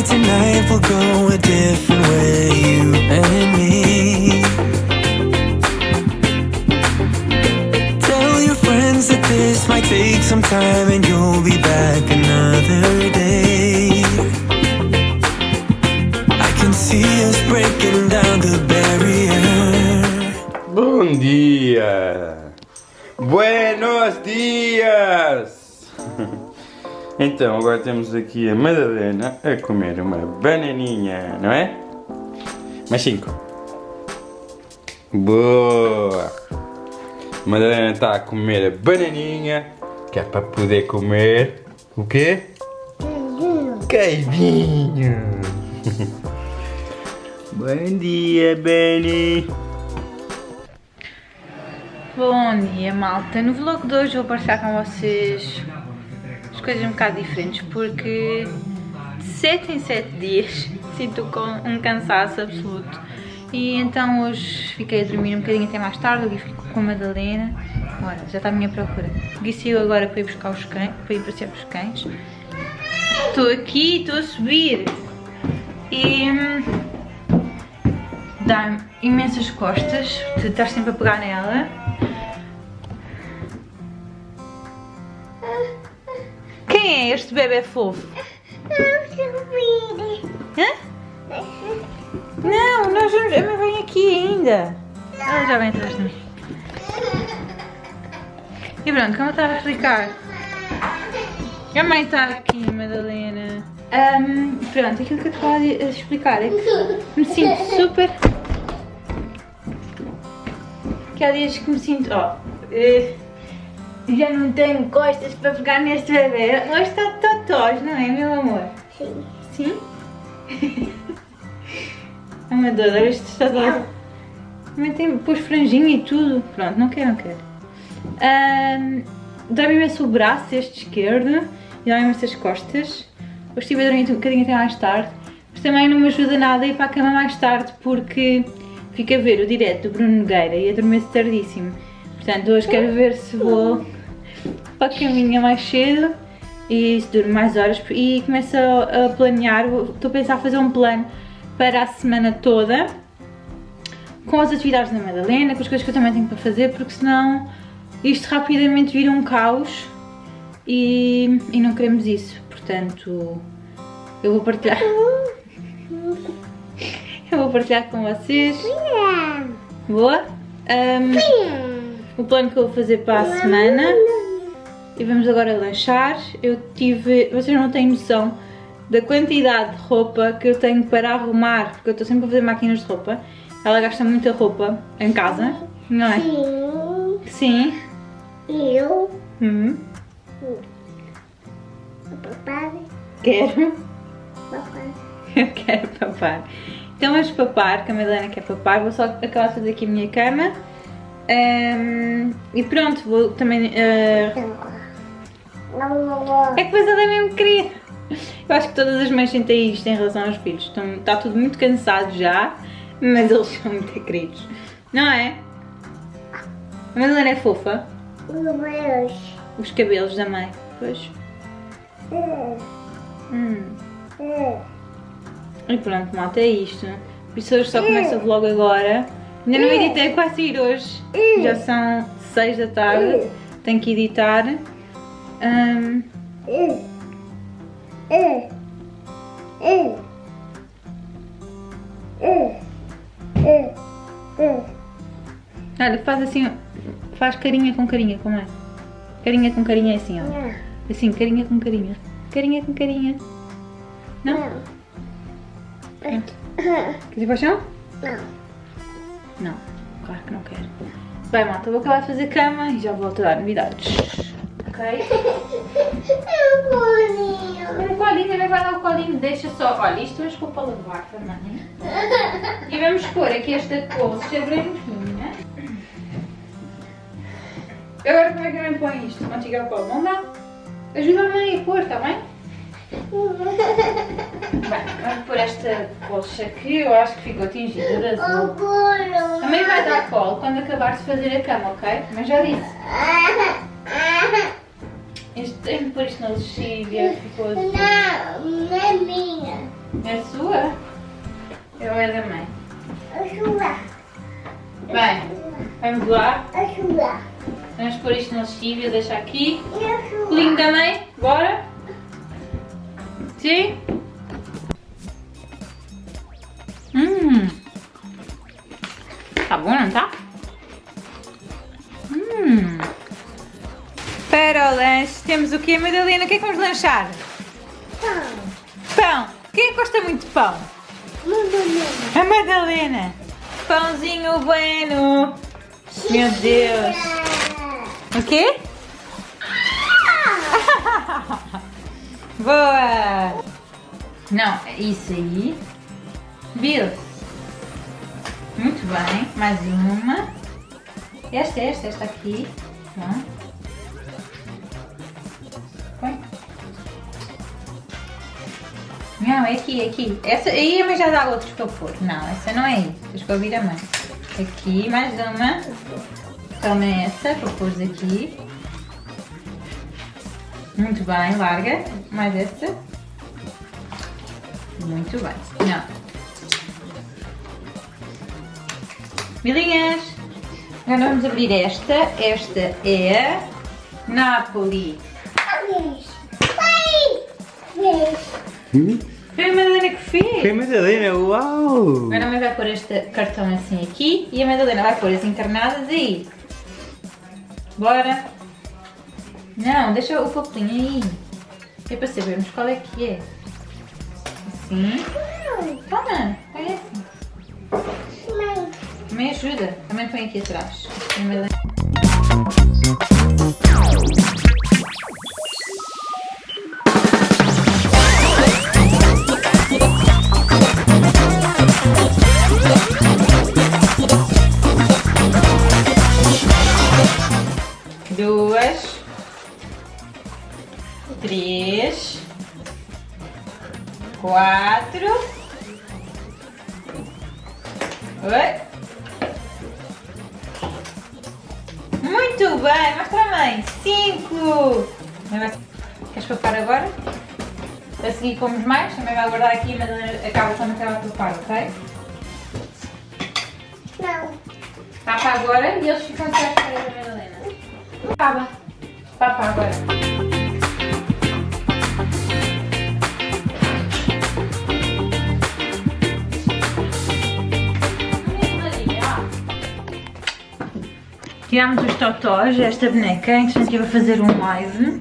Tonight we'll go a Então, agora temos aqui a Madalena a comer uma bananinha, não é? Mais cinco. Boa! A Madalena está a comer a bananinha, que é para poder comer o quê? Queijinho! Bom dia, Benny! Bom dia malta, no vlog de hoje vou partilhar com vocês as coisas um bocado diferentes porque de 7 em 7 dias sinto um cansaço absoluto. E então hoje fiquei a dormir um bocadinho até mais tarde, o Gui ficou com a Madalena. Olha, já está à minha procura. O Gui saiu agora para ir buscar os cães, para ir passear os cães. Estou aqui, estou a subir. E hum, dá-me imensas costas de estar sempre a pegar nela Quem é este bebê fofo? Hã? Não, nós vamos. A mãe vem aqui ainda. Ela já vem atrás de mim. E pronto, como eu estava a explicar. A mãe está aqui, Madalena. Ahm, pronto, aquilo que eu estava a explicar é que me sinto super. Que há dias que me sinto. Ó. já não tenho costas para pegar neste bebê. Hoje está totós, não é, meu amor? Sim. Sim? oh meu Deus, olha está todo. Também tem, pôs franjinha e tudo. Pronto, não quero, não quero. Ahm, Dá-me imenso o braço, este esquerdo, e dá-me imensas costas. Hoje estive a dormir um bocadinho até mais tarde, mas também não me ajuda nada a ir para a cama mais tarde porque fico a ver o direto do Bruno Nogueira e adormeço tardíssimo. Portanto, hoje quero ver se vou para a caminha mais cedo e se durmo mais horas e começo a, planear, estou a pensar fazer um plano para a semana toda com as atividades da Madalena, com as coisas que eu também tenho para fazer, porque senão isto rapidamente vira um caos e, e não queremos isso. Portanto, eu vou partilhar. Eu vou partilhar com vocês. Boa? Ahm, o plano que eu vou fazer para a semana. E vamos agora lanchar. Eu tive. Vocês não têm noção da quantidade de roupa que eu tenho para arrumar, porque eu estou sempre a fazer máquinas de roupa. Ela gasta muita roupa em casa, não é? Sim. Sim. Eu. Hum, Papai. quero. Papai. Eu quero papar. Então vamos papar, que a Madalena quer papar. Vou só acabar de fazer aqui a minha cama. Ahm, e pronto, vou também. Não. É que depois ela é mesmo querida. Eu acho que todas as mães sentem isto em relação aos filhos. Estão, está tudo muito cansado já, mas eles são muito queridos. Não é? A Madalena é fofa. Meus. Os cabelos da mãe. Pois. Hum. E pronto, malta, é isto. Por isso hoje só começa o vlog agora. Ainda não editei quase sair hoje. Já são 6 da tarde. Tenho que editar. Hum, olha, faz assim, faz carinha com carinha, como é? Carinha com carinha é assim, ó. Assim, carinha com carinha. Carinha com carinha. Não? Quer ir para o chão? Não. Não, claro que não quero. Bem, malta, vou acabar de fazer cama e já volto a dar novidades. Ok? Eu bolinho. O colinho, também vai dar o colinho, deixa só. Olha, isto hoje vou para lavar também. E vamos pôr aqui esta colcha branquinha. Agora como é que a mãe põe isto? Uma tigar para Não dá? Ajuda a mãe a pôr, está bem? Bem, vamos pôr esta colcha aqui, eu acho que ficou tingida de azul. A mãe vai dar colo quando acabar de fazer a cama, ok? Mas já disse. Este, tenho que pôr isto na lexívia, ficou azul. Não, não é minha. É sua? Eu é da mãe. Ajuda. Bem, vamos lá. Ajuda. Vamos pôr isto no lexívio, deixar aqui. E ajuda. Colinho também, bora? Sim? Hum. Tá bom, não tá? Hum. Para o lanche, temos o quê, Madalena? O que é que vamos lanchar? Pão. Pão. Quem gosta muito de pão? Mamãe. A Madalena. Pãozinho bueno. Meu Deus. O quê? Boa! Não, é isso aí. Bill. Muito bem. Mais uma. Esta, esta, esta aqui. Tá. Não, é aqui, é aqui. Essa aí mas já dá outros para eu pôr. Não, essa não é aí. Tens que ouvir a mãe. Aqui, mais uma. Toma essa para pôr aqui. Muito bem, larga. Mais essa. Muito bem. Não. Milinhas. Agora vamos abrir esta. Esta é Napoli. Vez. Foi a Madalena que fez. Foi a Madalena, uau! Agora a mãe vai pôr este cartão assim aqui e a Madalena vai pôr as encarnadas aí. Bora. Não, deixa o papelinho aí. É para sabermos qual é que é. Assim. Toma, pega assim. Me ajuda. Também põe aqui atrás. A Quatro. Oi. Muito bem, mostra a mãe. Cinco. Mãe vai- Queres papar agora? A seguir comemos mais, também vai guardar aqui, mas acaba quando acabar de papar, ok? Não. Papa agora e eles ficam até à espera da Madalena. Acaba. Papa agora. Tirámos os totós, esta boneca, entretanto estive a fazer um live.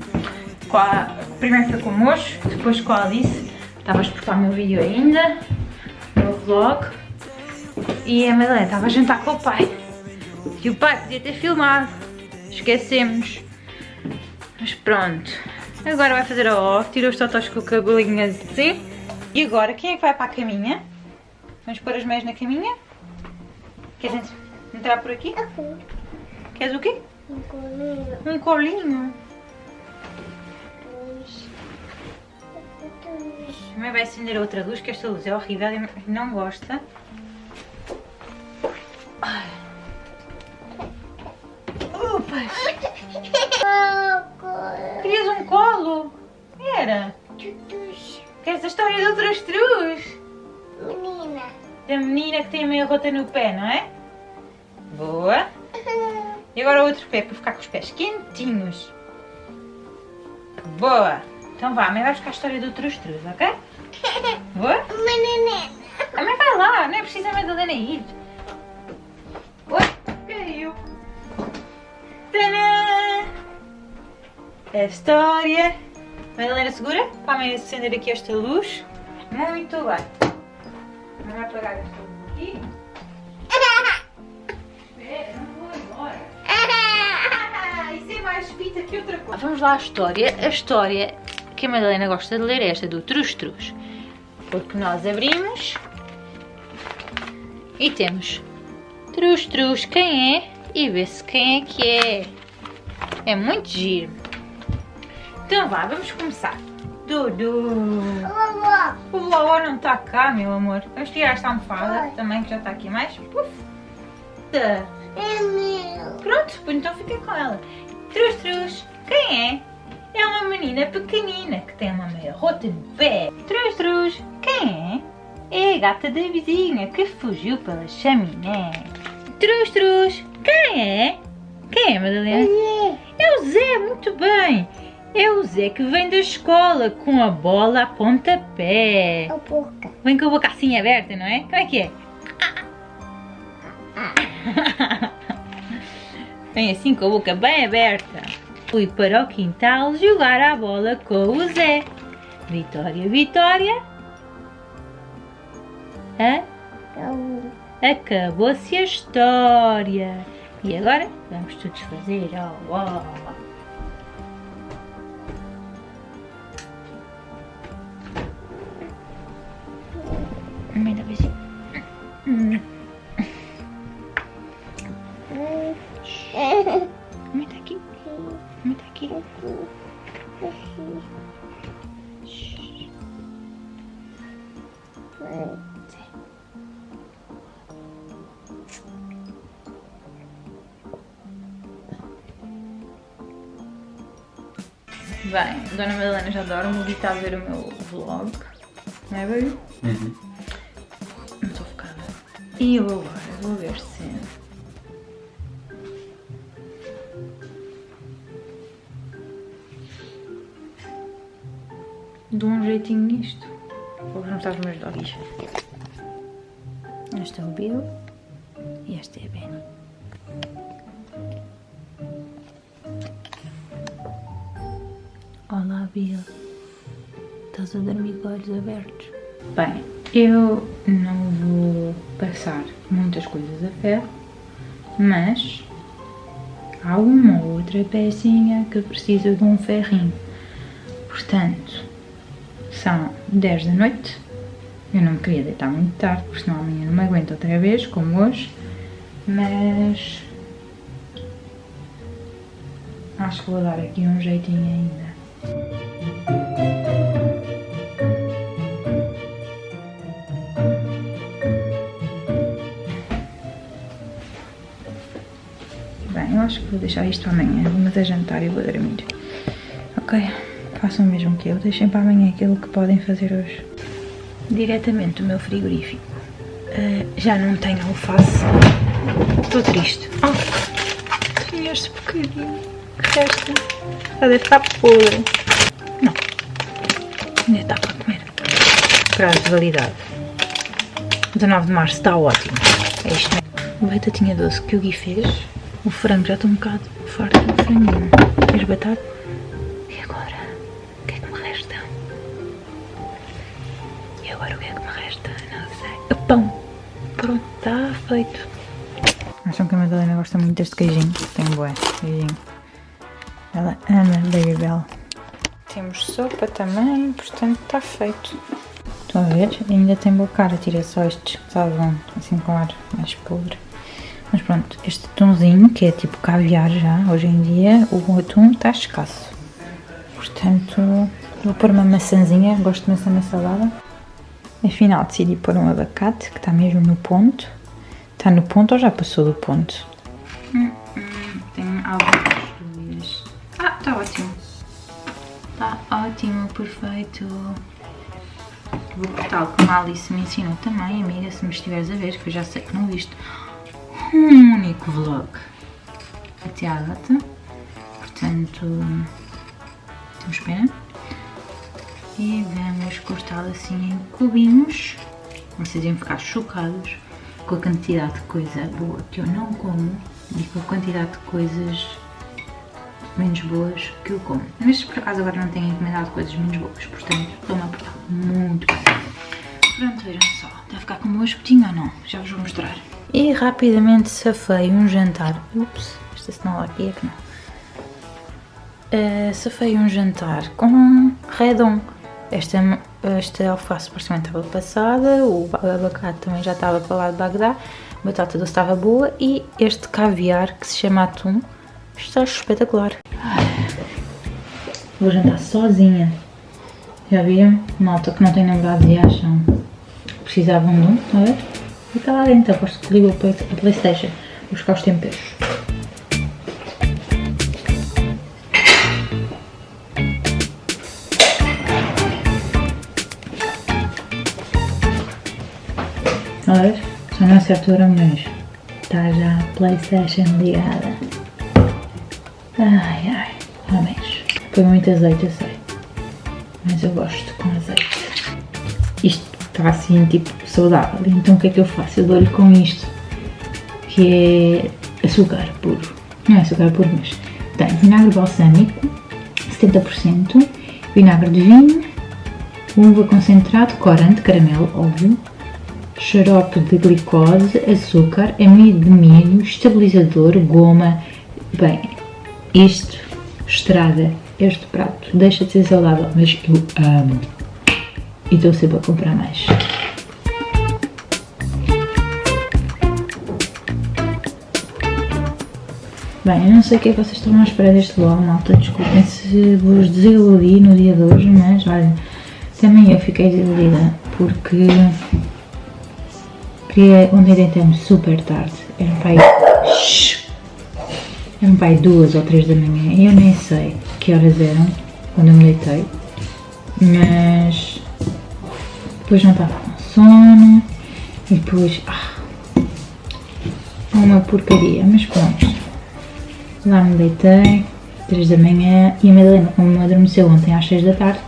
A, primeiro foi com o Mocho, depois com a Alice. Estava a exportar o meu vídeo ainda, o meu vlog. E a Madalena estava a jantar com o pai. E o pai podia ter filmado. Esquecemos. Mas pronto. Agora vai fazer a off, tira os totós com o cabelinho assim. E agora, quem é que vai para a caminha? Vamos pôr as meias na caminha? Ent- entrar por aqui? Aqui. Queres o quê? Um colinho. Um colinho. Dois. Também vai acender outra luz, que esta luz é horrível e não gosta. Opa! Querias um colo? Era. Tutus. Queres a história do Trastruz? Menina. Da menina que tem a meia rota no pé, não é? Boa. E agora o outro pé, para ficar com os pés quentinhos. Boa. Então vá, a mãe vai buscar a história do Trastruz, ok? Boa? Menina. A mãe vai lá, não é preciso a Madalena ir. Oi, caiu. Tadã! A história. Madalena segura para a mãe acender aqui esta luz. Muito bem. Vamos apagar esta luz aqui. Que outra coisa. Vamos lá à história. A história que a Madalena gosta de ler é esta do Trus Trus. Porque nós abrimos e temos Trus Trus, quem é? E vê-se quem é que é. É muito giro. Então vá, vamos começar. Dudu. O vovó não está cá, meu amor. Vamos tirar esta almofada também, que já está aqui mais. Puf. Tá. É meu. Pronto, então fica com ela. Trus Trus, quem é? É uma menina pequenina que tem uma meia rota no pé. Trus Trus, quem é? É a gata da vizinha que fugiu pela chaminé. Trus, trus. Quem é? Quem é, Madalena? É o Zé, muito bem. É o Zé que vem da escola com a bola a pontapé. A boca. Vem com a boca assim aberta, não é? Como é que é? Vem assim com a boca bem aberta. Fui para o quintal jogar a bola com o Zé. Vitória, Vitória. Hã? Acabou-se a história. E agora vamos todos fazer. Oh, oh. Mãe, dá Bem, Dona Madalena já dorme, o Gui está a ver o meu vlog. Não é, baby? Uhum. Não estou focada. E eu agora vou ver se. Dou um jeitinho nisto. Vou juntar os meus doggies. Este é o Bill e este é a Benny. Olá, Bill. Estás a dormir com olhos abertos? Bem, eu não vou passar muitas coisas a ferro, mas há uma ou outra pecinha que precisa de um ferrinho. Portanto, são 10 da noite. Eu não me queria deitar muito tarde, porque senão amanhã não me aguento outra vez, como hoje. Mas acho que vou dar aqui um jeitinho ainda. Acho que vou deixar isto para amanhã. Vamos a jantar e vou dormir. Ok, façam o mesmo que eu. Deixem para amanhã aquilo que podem fazer hoje. Diretamente do meu frigorífico. Ah, já não tenho alface. Estou triste. Oh, tinha este bocadinho. Que resta. Já deve estar podre. Não. Ainda dá para comer. Prazo de validade. 19 de março está ótimo. É isto mesmo. Batatinha doce que o Gui fez. O frango já estou um bocado farto do franguinho. As batatas. E agora? O que é que me resta? E agora o que é que me resta? Não sei. O pão. Pronto, está feito. Acham que a Madalena gosta muito deste queijinho? Tem bué, queijinho. Ela ama Baby Bell. Temos sopa também, portanto está feito. Estão a ver? Ainda tem boa cara, tira só estes que estavam assim com ar mais podre. Mas pronto, este atumzinho, que é tipo caviar já, hoje em dia, o atum está escasso. Portanto, vou pôr uma maçãzinha, gosto de maçã na salada. Afinal, decidi pôr um abacate, que está mesmo no ponto. Está no ponto ou já passou do ponto? Hum, tenho algumas dúvidas. Ah, está ótimo. Está ótimo, perfeito. Vou cortá-lo como a Alice me ensinou também, amiga, se me estiveres a ver, que eu já sei que não viste um único vlog até à data. Portanto, temos pena. E vamos cortá-lo assim em cubinhos. Vocês iam ficar chocados com a quantidade de coisa boa que eu não como e com a quantidade de coisas menos boas que eu como. Mas por acaso agora não tenho encomendado coisas menos boas, portanto estou-me a portar muito bem. Pronto, vejam só. Está a ficar como um espetinho ou não? Já vos vou mostrar. E rapidamente safei um jantar. Ups, esta cenoura aqui é que não. Uh, safei um jantar com redon. Esta, esta alface supostamente estava passada, o abacate também já estava para lá de Bagdá, a batata doce estava boa e este caviar que se chama atum está espetacular. Vou jantar sozinha. Já viram? Malta que não tem namorado e acham precisavam de um, a ver? E está lá dentro, aposto que ligou a Playstation. Buscar os temperos. Olha, só não acerto o mas está já a Playstation ligada. Ai ai, homens. Foi muito azeite, eu sei. Mas eu gosto com azeite. Isto está assim, tipo, saudável. Então o que é que eu faço? Eu dou-lhe com isto. Que é açúcar puro. Não é açúcar puro, mas tem vinagre balsâmico, 70%, vinagre de vinho, uva concentrado, corante, caramelo, óbvio, xarope de glicose, açúcar, amido de milho, estabilizador, goma. Bem, isto estraga este prato. Deixa de ser saudável, mas eu amo. E estou sempre a comprar mais. Bem, não sei o que é que vocês estão à espera deste vlog, malta. Desculpem se vos desiludi no dia de hoje, mas olha, também eu fiquei desiludida porque queria ontem deitei-me super tarde. Era um pai. Era um pai duas ou três da manhã e eu nem sei que horas eram quando eu me deitei, mas depois não estava com sono e depois. Ah, uma porcaria, mas pronto. Lá me deitei, 3 da manhã, e a Madalena, como adormeceu ontem às 6 da tarde,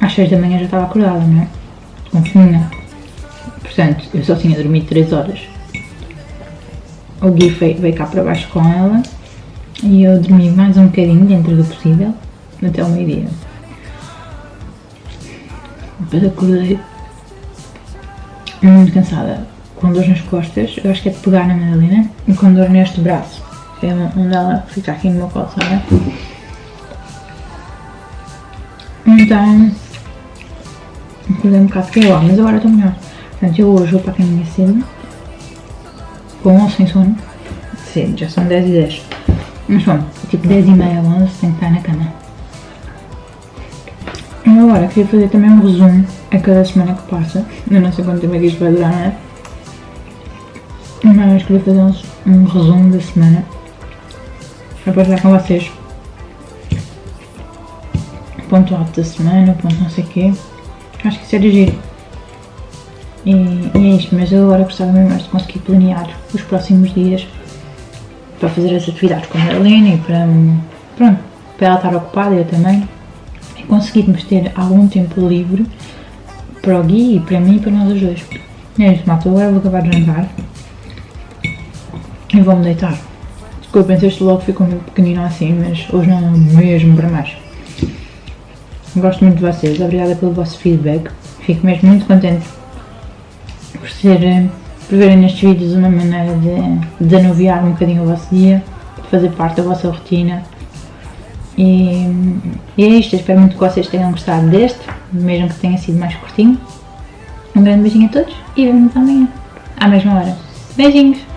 às 6 da manhã já estava acordada, não é? Com. Portanto, eu só tinha dormido 3 horas. O Gui veio, cá para baixo com ela e eu dormi mais um bocadinho dentro do possível, até ao meio-dia. Depois acordei muito cansada, com dor nas costas, eu acho que é de pegar na Madalena, e com dor neste braço onde ela fica aqui no meu colo, sabe? Então, acordei um bocado pior, mas agora estou melhor. Portanto, eu hoje vou para a caminha cedo, com ou sem sono, cedo, já são 10 e 10. Mas bom, tipo 10 e meia, 11, tenho que estar na cama. E agora queria fazer também um resumo a cada semana que passa. Eu não sei quanto tempo é que isto vai durar, não é? Mas queria fazer um resumo da semana para partilhar com vocês. Ponto alto da semana, ponto não sei o quê. Acho que isso era giro. E, e é isto, mas eu agora gostava mesmo mais de conseguir planear os próximos dias para fazer as atividades com a Helena e para, pronto, para ela estar ocupada eu também. E conseguirmos ter algum tempo livre para o Gui e para mim e para nós os dois. E é isso, malta. Agora vou acabar de jantar e vou-me deitar. Desculpem se este vlog ficou muito pequenino assim, mas hoje não mesmo para mais. Gosto muito de vocês, obrigada pelo vosso feedback. Fico mesmo muito contente por, ser, por verem nestes vídeos uma maneira de, de anuviar um bocadinho o vosso dia, de fazer parte da vossa rotina. E, e é isto, eu espero muito que vocês tenham gostado deste, mesmo que tenha sido mais curtinho. Um grande beijinho a todos e vemos amanhã, à mesma hora. Beijinhos!